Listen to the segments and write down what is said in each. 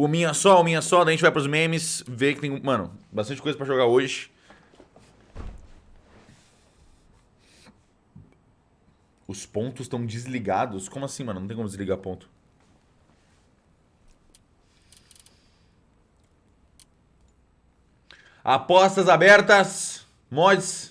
O minha só, o minha só, daí a gente vai pros memes, ver que tem, mano, bastante coisa pra jogar hoje. Os pontos estão desligados? Como assim, mano? Não tem como desligar ponto. Apostas abertas. Mods.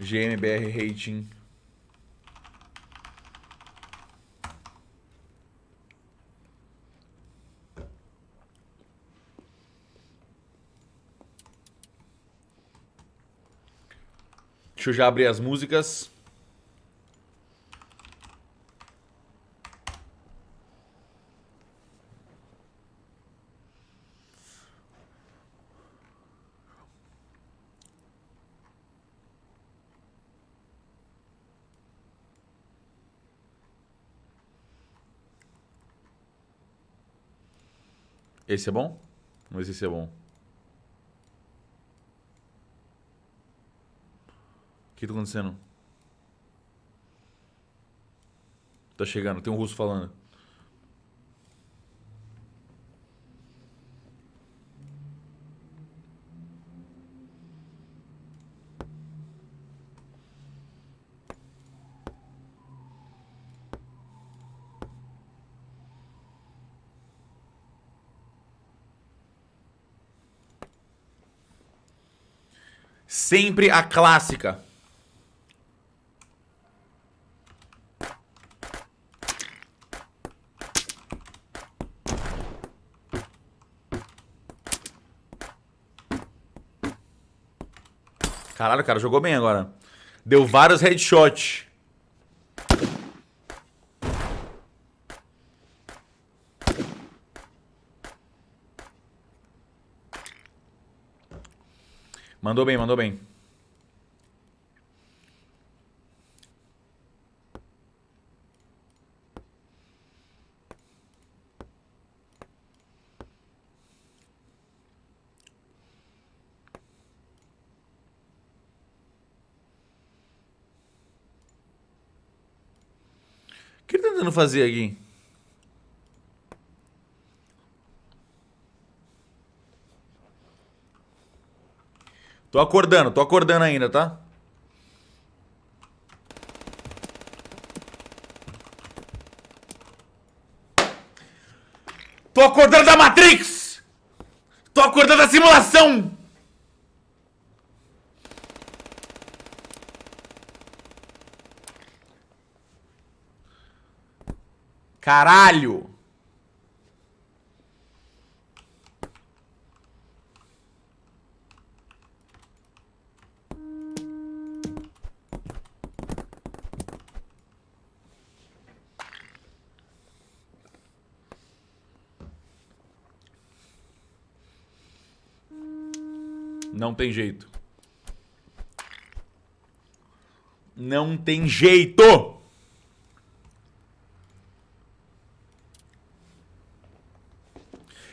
GMBR Rating. Deixa eu já abrir as músicas. Esse é bom? Vamos ver se esse é bom. O que tá acontecendo? Tá chegando, tem um russo falando. Sempre a clássica. Caralho, cara jogou bem agora. Deu vários headshots. Mandou bem, mandou bem. O que ele tá tentando fazer aqui? Tô acordando, tô acordando ainda, tá? Tô acordando da Matrix! Tô acordando da simulação! Caralho! Não tem jeito. Não tem jeito!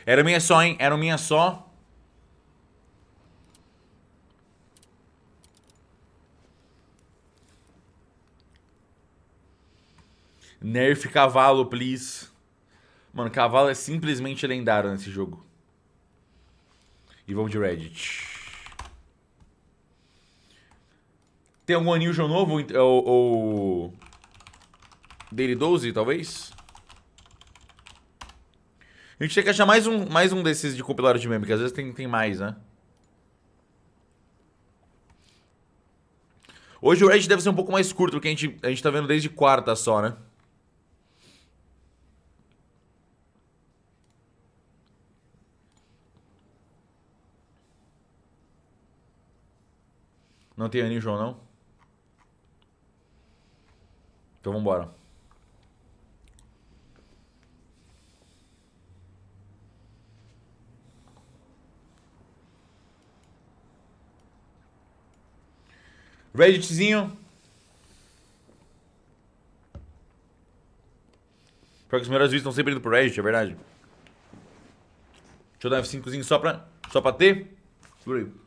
Era minha só, hein? Era minha só. Nerf cavalo, please. Mano, cavalo é simplesmente lendário nesse jogo. E vamos de Reddit. Tem algum Unusual novo? Ou, ou... Daily 12, talvez? A gente tem que achar mais um, mais um desses de compilador de meme, porque às vezes tem, tem mais, né? Hoje o Reddit deve ser um pouco mais curto, porque a gente, a gente tá vendo desde quarta só, né? Não tem Unusual, não? Então vambora. Redditzinho. Pior que os melhores vídeos estão sempre indo pro Reddit, é verdade. Deixa eu dar um F5zinho só pra, só pra ter. Segura aí.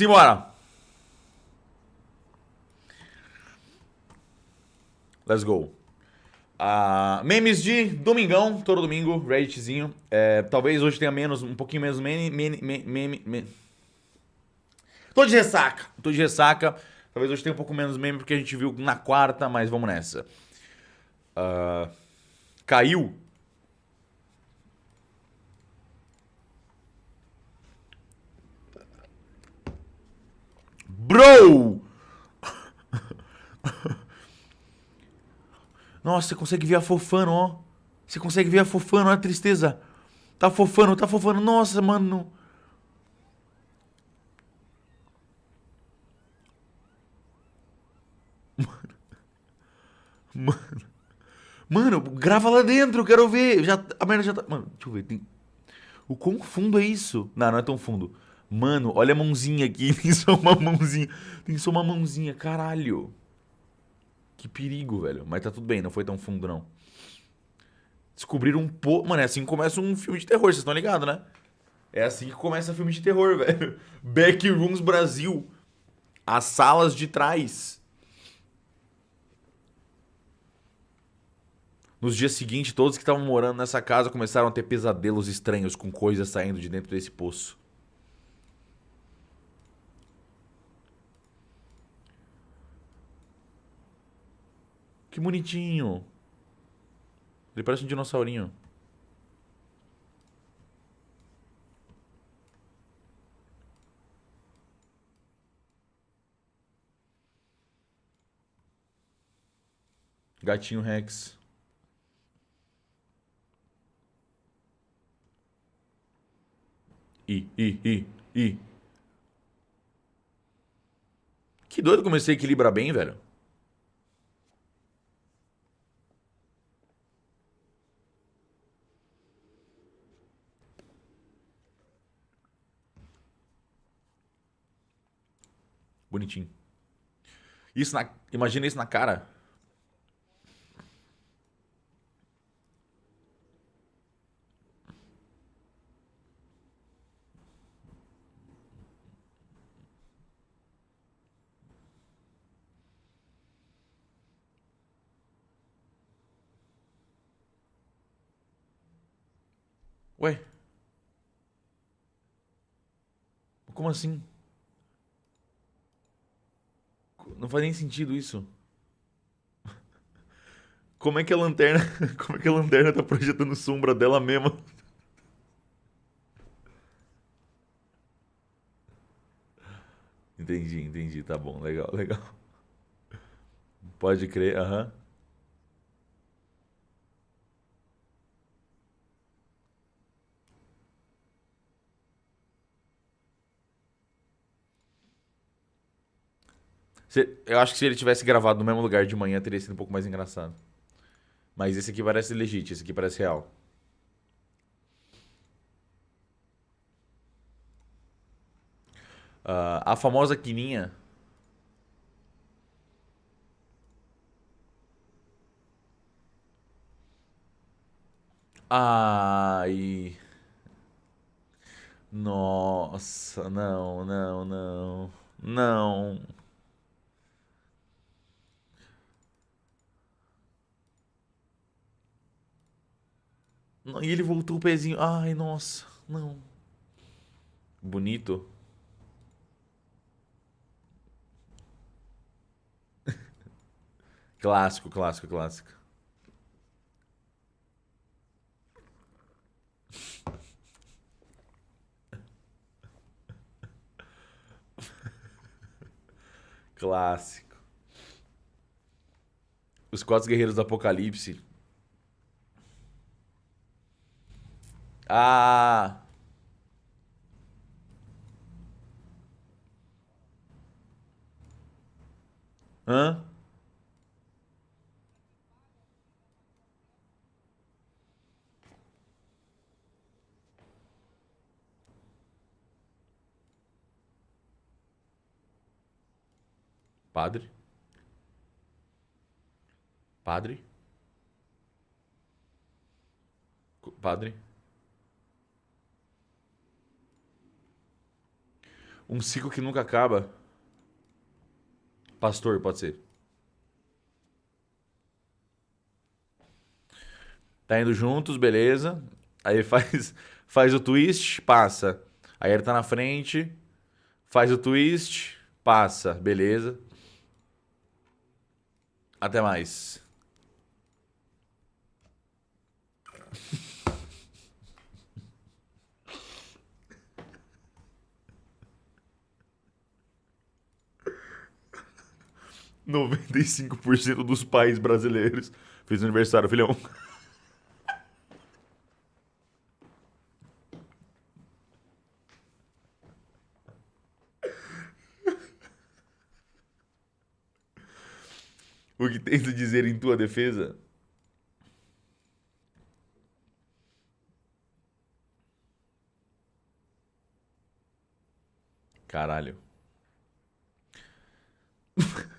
Simbora! Let's go. Uh, memes de domingão, todo domingo, Redditzinho. É, talvez hoje tenha menos, um pouquinho menos meme. meme, meme, meme. Tô de ressaca, tô de ressaca. Talvez hoje tenha um pouco menos meme porque a gente viu na quarta, mas vamos nessa. Uh, caiu. Bro! Nossa, você consegue ver a fofano, ó. Você consegue ver a fofano, olha a tristeza. Tá fofando, tá fofando. Nossa, mano. Mano. Mano, grava lá dentro, quero ver. Já, a merda já tá. Mano, deixa eu ver. Tem... O quão fundo é isso? Não, não é tão fundo. Mano, olha a mãozinha aqui. Tem só uma mãozinha. Tem só uma mãozinha, caralho. Que perigo, velho. Mas tá tudo bem, não foi tão fundo, não. Descobriram um pouco. Mano, é assim que começa um filme de terror, vocês estão ligados, né? É assim que começa filme de terror, velho. Backrooms Brasil. As salas de trás. Nos dias seguintes, todos que estavam morando nessa casa começaram a ter pesadelos estranhos com coisas saindo de dentro desse poço. Que bonitinho. Ele parece um dinossaurinho. Gatinho Rex. I, I, I, I. Que doido comecei a equilibrar bem, velho. Bonitinho. Isso na... Imagina isso na cara. Ué? Como assim? Não faz nem sentido isso. Como é que a lanterna. Como é que a lanterna tá projetando sombra dela mesma? Entendi, entendi. Tá bom, legal, legal. Pode crer, aham. Uhum. Eu acho que se ele tivesse gravado no mesmo lugar de manhã, teria sido um pouco mais engraçado. Mas esse aqui parece legítimo, esse aqui parece real. Uh, a famosa quininha. Ai. Nossa, não, não, não. Não. E ele voltou o pezinho. Ai, nossa, não. Bonito. clássico, clássico, clássico. Clássico. Os quatro guerreiros do Apocalipse Ah. Hã? Padre? Padre? Padre? Um ciclo que nunca acaba. Pastor, pode ser. Tá indo juntos, beleza. Aí faz, faz o twist, passa. Aí ele tá na frente, faz o twist, passa, beleza. Até mais. Noventa e cinco por cento dos pais brasileiros fez aniversário, filhão. O que tens a dizer em tua defesa? Caralho.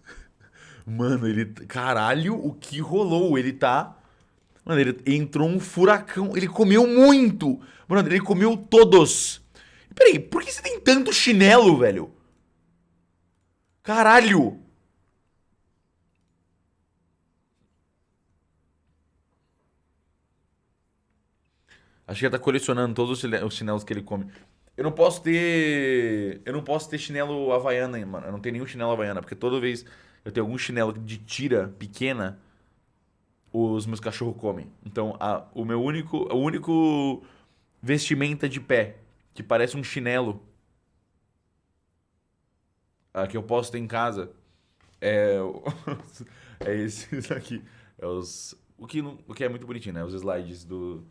Mano, ele. Caralho, o que rolou? Ele tá. Mano, ele entrou um furacão. Ele comeu muito. Mano, ele comeu todos. Peraí, por que você tem tanto chinelo, velho? Caralho! Acho que ele tá colecionando todos os chinelos que ele come. Eu não posso ter. Eu não posso ter chinelo havaiana, mano. Eu não tenho nenhum chinelo havaiana, porque toda vez eu tenho algum chinelo de tira pequena, os meus cachorros comem. Então, a, o meu único. O único vestimenta de pé, que parece um chinelo. A, que eu posso ter em casa. É. é esses aqui. É os. O que, o que é muito bonitinho, né? Os slides do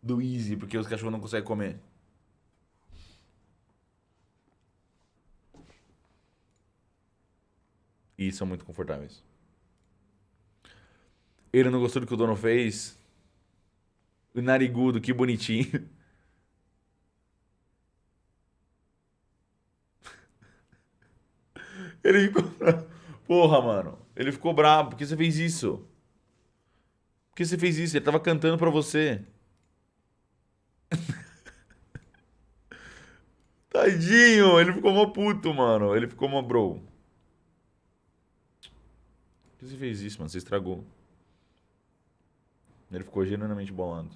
do Easy, porque os cachorros não conseguem comer. E são muito confortáveis. Ele não gostou do que o dono fez. O narigudo, que bonitinho. Ele ficou bravo. Porra, mano. Ele ficou bravo. Por que você fez isso? Por que você fez isso? Ele tava cantando pra você. Tadinho, ele ficou uma puto, mano. Ele ficou uma bro. Que você fez isso, mano? Você estragou. Ele ficou genuinamente bolando.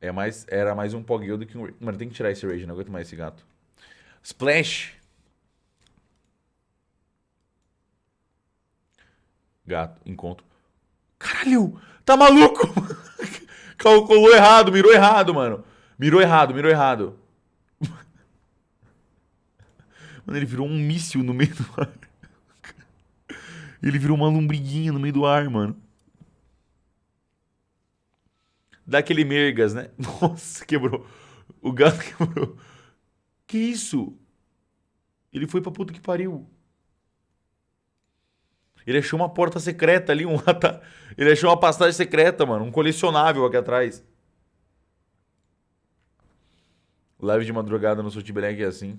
É mais, era mais um Poggle do que um... Mano, tem que tirar esse Rage, não aguento mais esse gato. Splash. Gato, encontro. Caralho, tá maluco? Calculou errado, mirou errado, mano. Mirou errado, mirou errado. Mano, ele virou um míssil no meio do ar. Ele virou uma lombriguinha no meio do ar, mano. Daquele mergas, né? Nossa, quebrou. O gato quebrou. Que isso? Ele foi pra puta que pariu. Ele achou uma porta secreta ali, um ele achou uma passagem secreta, mano, um colecionável aqui atrás. Live de madrugada no Sotibeleg é assim.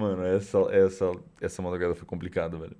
Mano, essa, essa, essa madrugada foi complicada, velho.